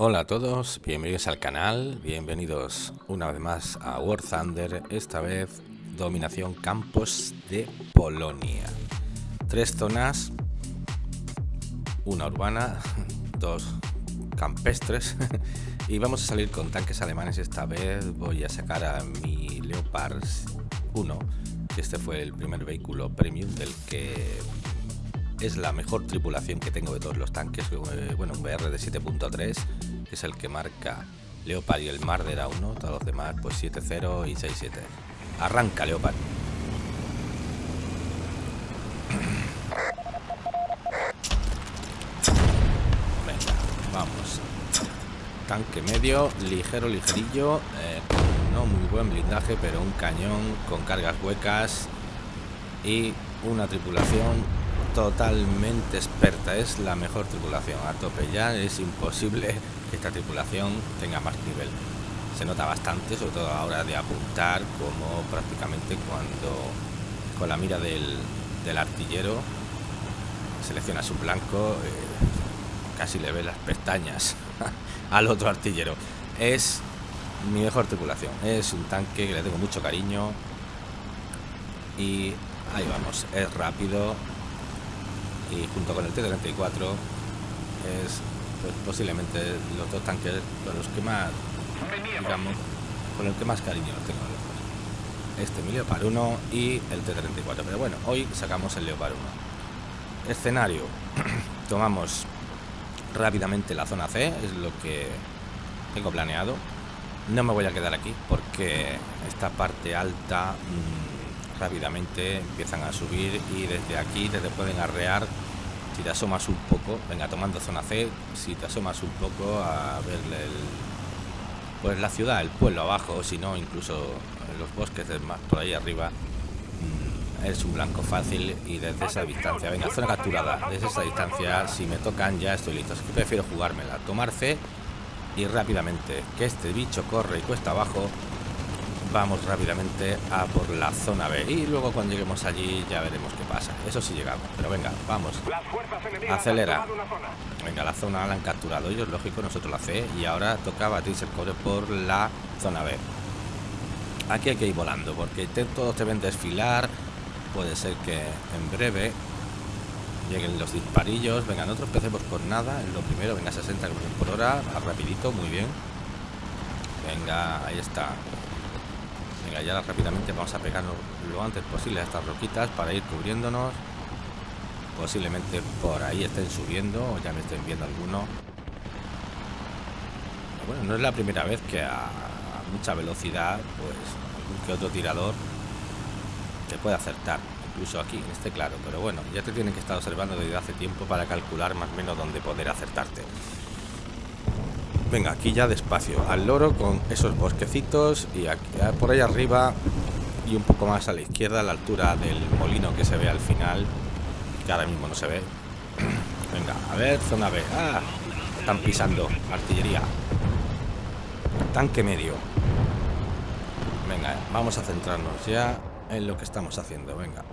Hola a todos, bienvenidos al canal, bienvenidos una vez más a War Thunder, esta vez dominación campos de Polonia. Tres zonas, una urbana, dos campestres y vamos a salir con tanques alemanes esta vez. Voy a sacar a mi Leopard 1, que este fue el primer vehículo premium del que es la mejor tripulación que tengo de todos los tanques. Eh, bueno, un BR de 7.3, que es el que marca Leopard y el Marder a 1. Todos los demás, pues 7.0 y 6.7. Arranca, Leopard. Venga, vamos. Tanque medio, ligero, ligerillo. Eh, no muy buen blindaje, pero un cañón con cargas huecas y una tripulación totalmente experta, es la mejor tripulación a tope. Ya es imposible que esta tripulación tenga más nivel. Se nota bastante, sobre todo a la hora de apuntar, como prácticamente cuando con la mira del, artillero selecciona su blanco, eh, casi le ve las pestañas al otro artillero. Es mi mejor tripulación, es un tanque que le tengo mucho cariño y ahí vamos, es rápido, y junto con el T-34 es pues, posiblemente los dos tanques con los que más digamos con el que más cariño los tengo. Este mi Leopard 1 y el T-34 pero bueno hoy sacamos el Leopard 1 escenario. Tomamos rápidamente la zona C es lo que tengo planeado. No me voy a quedar aquí porque esta parte alta mmm, rápidamente empiezan a subir y desde aquí te pueden arrear si te asomas un poco, venga tomando zona C, si te asomas un poco a ver el, pues la ciudad, el pueblo abajo, si no incluso los bosques más por ahí arriba, mm, es un blanco fácil y desde esa distancia, venga, zona capturada, desde esa distancia, si me tocan ya estoy listo, así que prefiero jugármela, tomar C y rápidamente que este bicho corre y cuesta abajo vamos rápidamente a por la zona B y luego cuando lleguemos allí ya veremos qué pasa. Eso sí llegamos pero venga vamos. Acelera. venga la zona la han capturado ellos lógico nosotros la C y ahora toca batirse el cobre por la zona B. Aquí hay que ir volando porque todos te ven desfilar puede ser que en breve lleguen los disparillos. Venga no tropecemos por nada en lo primero venga 60 por hora rapidito muy bien. Venga ahí está Venga, ya rápidamente vamos a pegarnos lo antes posible a estas roquitas para ir cubriéndonos. Posiblemente por ahí estén subiendo o ya me estén viendo alguno. bueno, no es la primera vez que a mucha velocidad, pues algún que otro tirador te puede acertar. Incluso aquí, en este claro. Pero bueno, ya te tienen que estar observando desde hace tiempo para calcular más o menos dónde poder acertarte. Venga, aquí ya despacio, al loro con esos bosquecitos y aquí, por ahí arriba y un poco más a la izquierda, a la altura del molino que se ve al final, que ahora mismo no se ve. Venga, a ver, zona B. ¡Ah! Están pisando, artillería. Tanque medio. Venga, vamos a centrarnos ya en lo que estamos haciendo, venga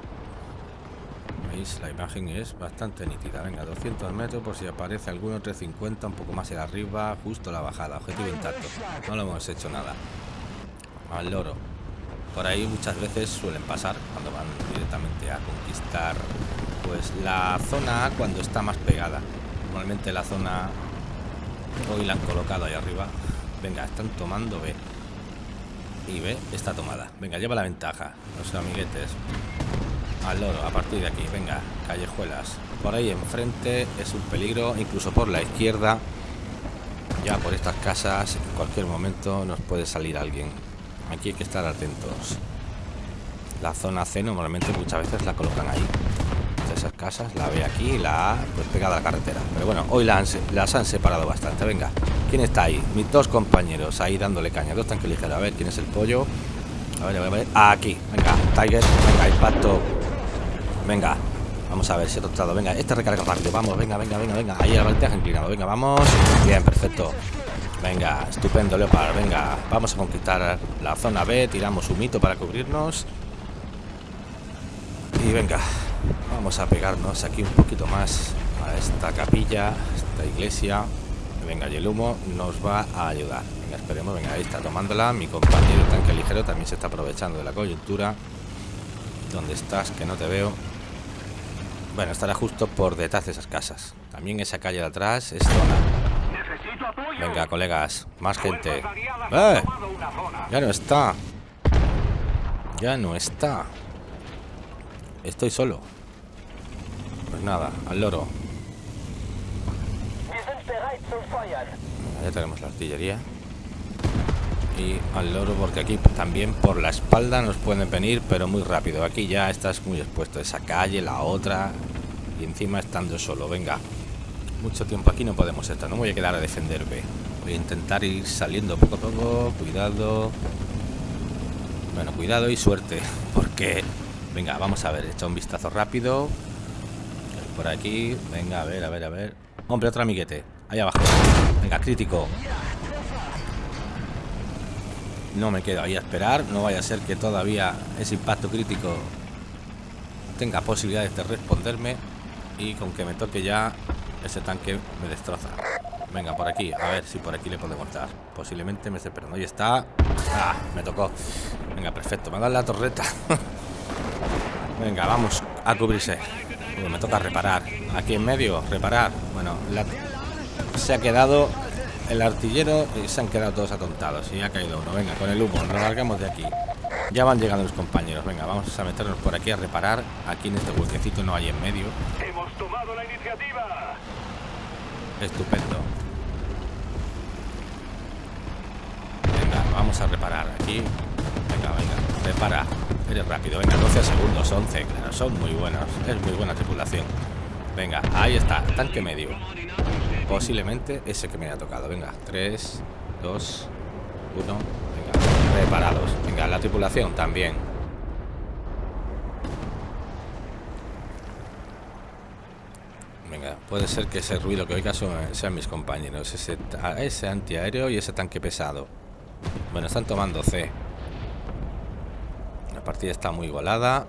la imagen es bastante nítida. Venga 200 metros por si aparece alguno 350 un poco más arriba justo la bajada objetivo intacto. No lo hemos hecho nada. Al loro. Por ahí muchas veces suelen pasar cuando van directamente a conquistar pues la zona A cuando está más pegada. Normalmente la zona hoy la han colocado ahí arriba. Venga están tomando B. Y B está tomada. Venga lleva la ventaja los amiguetes al loro a partir de aquí. Venga callejuelas. Por ahí enfrente es un peligro incluso por la izquierda. Ya por estas casas en cualquier momento nos puede salir alguien. Aquí hay que estar atentos. La zona C normalmente muchas veces la colocan ahí. Esas casas la ve aquí la A pues pegada a la carretera. Pero bueno hoy las han, las han separado bastante. Venga quién está ahí mis dos compañeros ahí dándole caña. Dos tanques ligeros. A ver quién es el pollo a ver, a ver, a ver. aquí. Venga Tiger. Venga impacto Venga, vamos a ver si he tostado. Venga, este recarga rápido. Vamos, venga, venga, venga, venga. Ahí el volteaje inclinado. Venga, vamos. Bien, perfecto. Venga, estupendo, Leopard. Venga, vamos a conquistar la zona B. Tiramos un mito para cubrirnos. Y venga, vamos a pegarnos aquí un poquito más a esta capilla, esta iglesia. Venga, y el humo nos va a ayudar. Venga, esperemos. Venga, ahí está tomándola. Mi compañero tanque ligero también se está aprovechando de la coyuntura. ¿Dónde estás? Que no te veo. Bueno, estará justo por detrás de esas casas. También esa calle de atrás es zona. Venga, colegas, más gente. ¡Eh! Ya no está. Ya no está. Estoy solo. Pues nada, al loro. Ya tenemos la artillería. Y al loro porque aquí también por la espalda nos pueden venir, pero muy rápido. Aquí ya estás muy expuesto. Esa calle, la otra. Y encima estando solo. Venga. Mucho tiempo aquí no podemos estar. No voy a quedar a defenderme. Voy a intentar ir saliendo poco a poco. Cuidado. Bueno, cuidado y suerte. Porque... Venga, vamos a ver. Echa un vistazo rápido. Por aquí. Venga, a ver, a ver, a ver. Hombre, otro amiguete. Ahí abajo. Venga, crítico. No me quedo ahí a esperar. No vaya a ser que todavía ese impacto crítico tenga posibilidades de responderme. Y con que me toque ya, ese tanque me destroza. Venga, por aquí. A ver si por aquí le podemos dar. Posiblemente me esté esperando. Ahí está. Ah, me tocó. Venga, perfecto. Me ha dado la torreta. Venga, vamos a cubrirse. me toca reparar. Aquí en medio, reparar. Bueno, se ha quedado el artillero y se han quedado todos atontados. Y ha caído uno. Venga, con el humo, nos largamos de aquí. Ya van llegando los compañeros. Venga, vamos a meternos por aquí a reparar. Aquí en este huequecito no hay en medio. Hemos tomado la iniciativa. Estupendo. Venga, vamos a reparar aquí. Venga, venga, repara. Eres rápido. Venga, 12 segundos, 11. Claro, son muy buenos. Es muy buena tripulación. Venga, ahí está, tanque medio. Posiblemente ese que me ha tocado. Venga, 3, 2, 1. Venga, reparados. Venga, la tripulación también. Venga, puede ser que ese ruido que oiga sean mis compañeros. Ese, ese antiaéreo y ese tanque pesado. Bueno, están tomando C. La partida está muy igualada.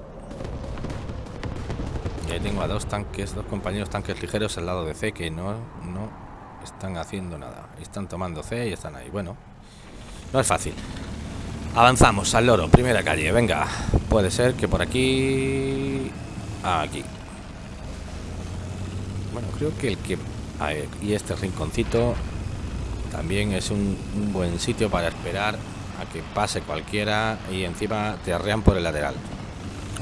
Y ahí tengo a dos tanques, dos compañeros tanques ligeros al lado de C que no, no están haciendo nada. Están tomando C y están ahí. Bueno, no es fácil. Avanzamos al loro, primera calle. Venga, puede ser que por aquí... Aquí. Bueno, creo que el que... y este rinconcito también es un, un buen sitio para esperar a que pase cualquiera y encima te arrean por el lateral.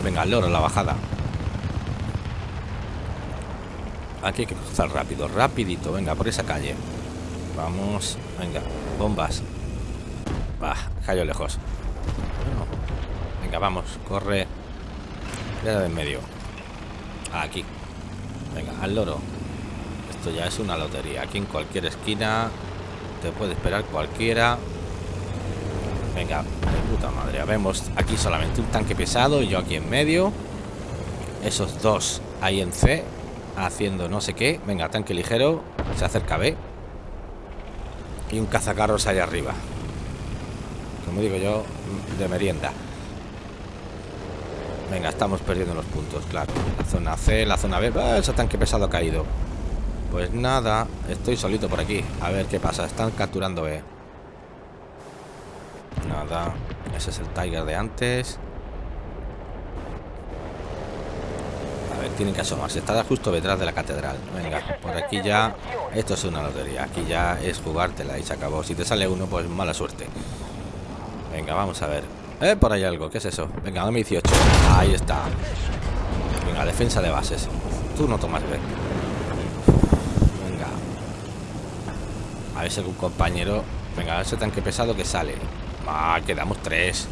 Venga, al loro, la bajada. Aquí hay que cruzar rápido, rapidito. Venga, por esa calle. Vamos, venga, bombas. Va, cayó lejos. venga, vamos, corre. Queda de en medio. Aquí. Venga, al loro. Esto ya es una lotería. Aquí en cualquier esquina te puede esperar cualquiera. Venga, de puta madre. Vemos aquí solamente un tanque pesado y yo aquí en medio. Esos dos ahí en C haciendo no sé qué. Venga, tanque ligero. Se acerca B. Y un cazacarros allá arriba. Como digo yo, de merienda. Venga, estamos perdiendo los puntos, claro. La zona C, la zona B. ¡Ah, ese tanque pesado ha caído. Pues nada, estoy solito por aquí. A ver qué pasa. Están capturando B. Nada. Ese es el Tiger de antes. Tienen que asomarse. Está justo detrás de la catedral. Venga, por aquí ya... Esto es una lotería. Aquí ya es jugártela y se acabó. Si te sale uno, pues mala suerte. Venga, vamos a ver. Eh, por ahí algo. ¿Qué es eso? Venga, dame 18. Ahí está. Venga, defensa de bases. Tú no tomas B. Venga. A ver si algún compañero... Venga, ese tanque pesado que sale. Ah, quedamos tres.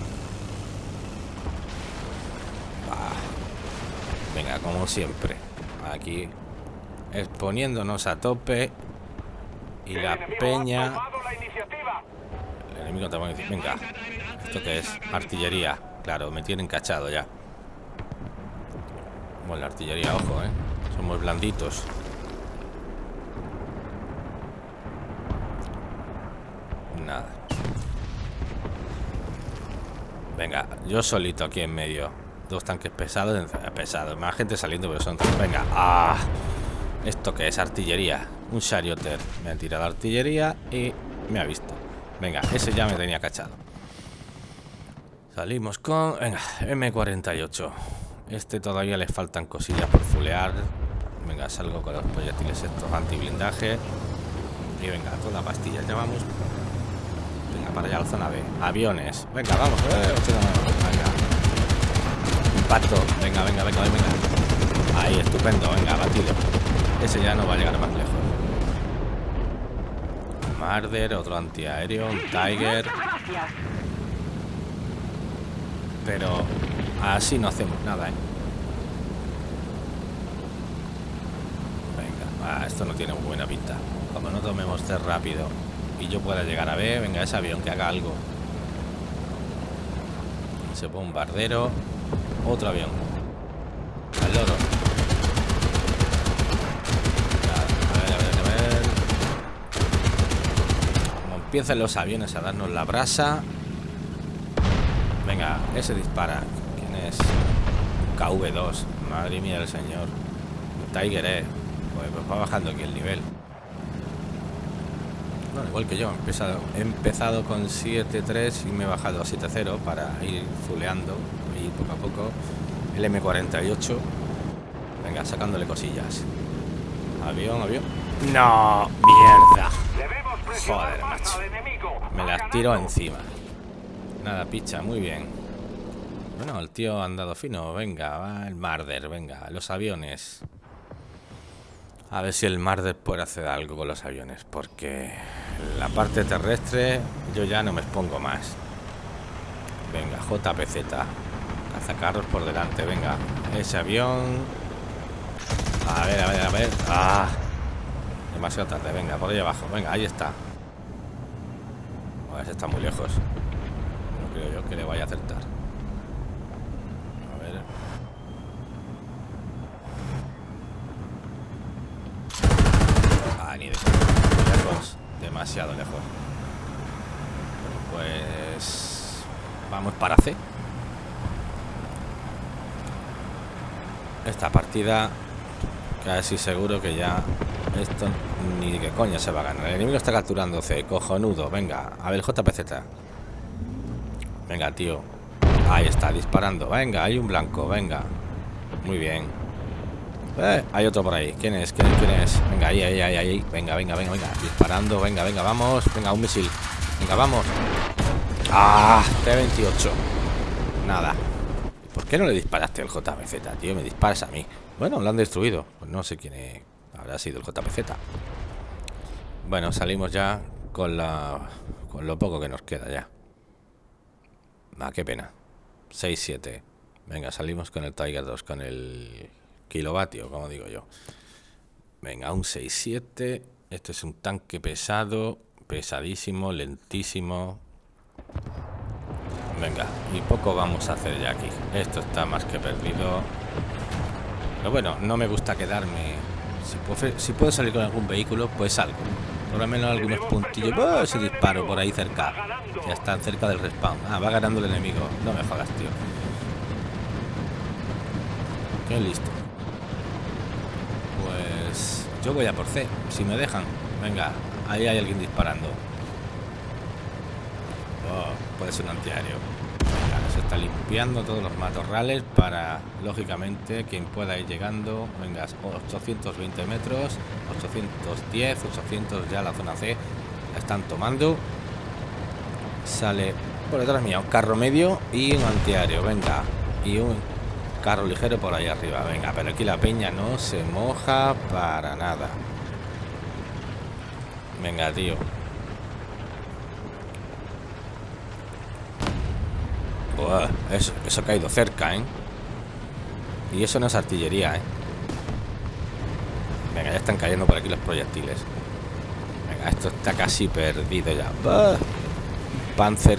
Como siempre. Aquí exponiéndonos a tope. Y la peña... El enemigo dice, venga. ¿Esto que es? Artillería. Claro, me tienen cachado ya. Bueno, la artillería, ojo, ¿eh? Somos blanditos. Nada. Venga, yo solito aquí en medio. Dos tanques pesados, pesados. Más gente saliendo, pero son... Venga, ah. ¿Esto que es? Artillería. Un charioter. Me ha tirado artillería y me ha visto. Venga, ese ya me tenía cachado. Salimos con... Venga, M48. Este todavía le faltan cosillas por fulear. Venga, salgo con los proyectiles estos anti-blindaje. Y venga, toda la pastilla llevamos. Venga, para allá la zona B. Aviones. Venga, vamos. Eh, venga. Impacto. Venga, venga, venga, venga. Ahí, estupendo. Venga, batido. Ese ya no va a llegar más lejos. Marder, otro antiaéreo, un Tiger. Pero así no hacemos nada, ¿eh? Venga, esto no tiene buena pinta. Como no tomemos C rápido y yo pueda llegar a ver, venga, ese avión que haga algo. Ese bombardero. Otro avión. Al loro. empiezan los aviones a darnos la brasa. Venga, ese dispara. ¿Quién es? KV2. Madre mía del señor. Tiger E. Pues, pues, va bajando aquí el nivel. Bueno, igual que yo. He empezado, he empezado con 7.3 y me he bajado a 7.0 para ir fuleando. Poco a poco. El M48. Venga, sacándole cosillas. Avión, avión. No, mierda. Joder, macho. Me las tiro encima. Nada, picha, muy bien. Bueno, el tío ha andado fino. Venga, va el Marder, venga, los aviones. A ver si el Marder puede hacer algo con los aviones, porque la parte terrestre yo ya no me expongo más. Venga, JPZ. Cazacarros por delante, venga. Ese avión. A ver, a ver, a ver. Ah, demasiado tarde. Venga, por ahí abajo. Venga, ahí está. A ver, está muy lejos. No creo yo que le vaya a acertar. A ver. Ah, ni de lejos. Demasiado lejos. Pues... Vamos para C. Esta partida casi seguro que ya esto ni qué coña se va a ganar. El enemigo está capturando C. Cojonudo. Venga, a ver JPZ. Venga, tío. Ahí está, disparando. Venga, hay un blanco. Venga. Muy bien. Eh, hay otro por ahí. ¿Quién es? ¿Quién, ¿Quién es? Venga, ahí, ahí, ahí, ahí. Venga, venga, venga, venga. Disparando. Venga, venga, vamos. Venga, un misil. Venga, vamos. Ah, T-28. Nada. ¿Por qué no le disparaste al JPZ, tío? Me disparas a mí. Bueno, lo han destruido. Pues no sé quién. Habrá sido el JPZ. Bueno, salimos ya con con lo poco que nos queda ya. Ah, qué pena. 6-7. Venga, salimos con el Tiger 2, con el kilovatio, como digo yo. Venga, un 6-7. Este es un tanque pesado, pesadísimo, lentísimo. Venga, y poco vamos a hacer ya aquí. Esto está más que perdido. Pero bueno, no me gusta quedarme si, puedo salir con algún vehículo, pues salgo. Por lo menos algunos puntillos. ¡Oh! Ese disparo por ahí cerca. Ya están cerca del respawn. Ah, va ganando el enemigo. No me jodas, tío. Qué listo. Pues yo voy a por C. Si me dejan. Venga, ahí hay alguien disparando. Ser un antiaéreo se está limpiando todos los matorrales para, lógicamente, quien pueda ir llegando. Venga, 820 metros, 810, 800 ya la zona C. La están tomando. Sale por detrás mío un carro medio y un antiaéreo. Venga, y un carro ligero por ahí arriba. Venga, pero aquí la peña no se moja para nada. Venga, tío. Eso, ha caído cerca, ¿eh? Y eso no es artillería, ¿eh? Venga, ya están cayendo por aquí los proyectiles. Venga, esto está casi perdido ya. Panzer...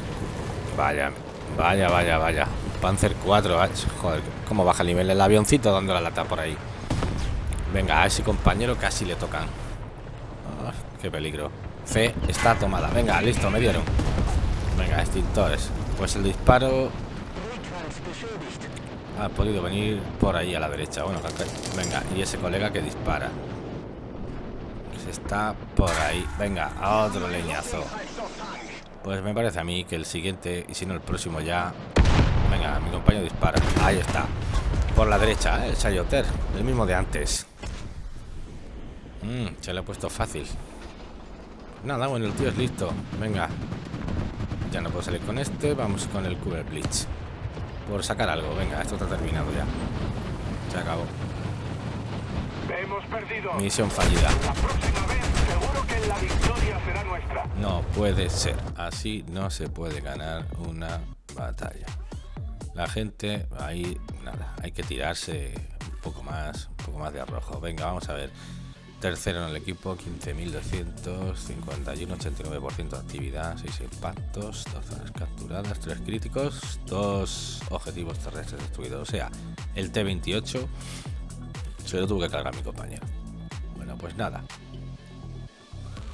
Vaya, vaya, vaya, vaya. Panzer 4. Joder, cómo baja el nivel el avioncito dando la lata por ahí. Venga, a ese compañero casi le tocan. qué peligro. C está tomada. Venga, listo, me dieron. Venga, extintores. Pues el disparo ha podido venir por ahí a la derecha. Bueno, venga, y ese colega que dispara. Pues está por ahí. Venga, otro leñazo. Pues me parece a mí que el siguiente, y si no el próximo ya... Venga, mi compañero dispara. Ahí está. Por la derecha, ¿eh? el Sayoter. El mismo de antes. Mm, se le ha puesto fácil. Nada, bueno, el tío es listo. Venga. Ya no puedo salir con este. Vamos con el Cooler Blitz. Por sacar algo. Venga, esto está terminado ya. Se acabó. Hemos perdido. Misión fallida. La próxima vez seguro que la victoria será nuestra. No puede ser. Así no se puede ganar una batalla. La gente ahí, nada, hay que tirarse un poco más, un poco más de arrojo. Venga, vamos a ver. Tercero en el equipo, 15.251, 89% de actividad, 6 impactos, 2 zonas capturadas, 3 críticos, 2 objetivos terrestres destruidos. O sea, el T-28 se lo tuvo que cargar mi compañero. Bueno, pues nada.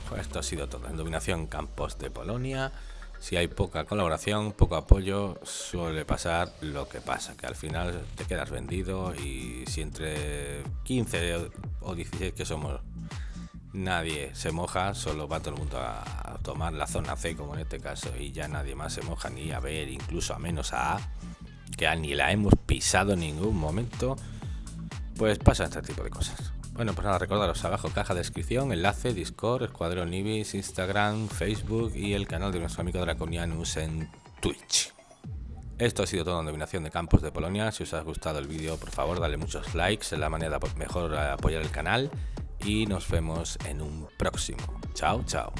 Pues esto ha sido todo. En dominación campos de Polonia. Si hay poca colaboración, poco apoyo, suele pasar lo que pasa, que al final te quedas vendido y si entre 15 o 16 que somos nadie se moja, solo va todo el mundo a tomar la zona C como en este caso y ya nadie más se moja ni a ver, incluso a menos a A, que ni la hemos pisado en ningún momento, pues pasa este tipo de cosas. Bueno, pues nada, recordaros abajo caja de descripción, enlace, Discord, Escuadrón Ibis, Instagram, Facebook y el canal de nuestro amigo Draconianus en Twitch. Esto ha sido todo en Dominación de Campos de Polonia. Si os ha gustado el vídeo, por favor, dale muchos likes, es la manera mejor apoyar el canal. Y nos vemos en un próximo. Chao, chao.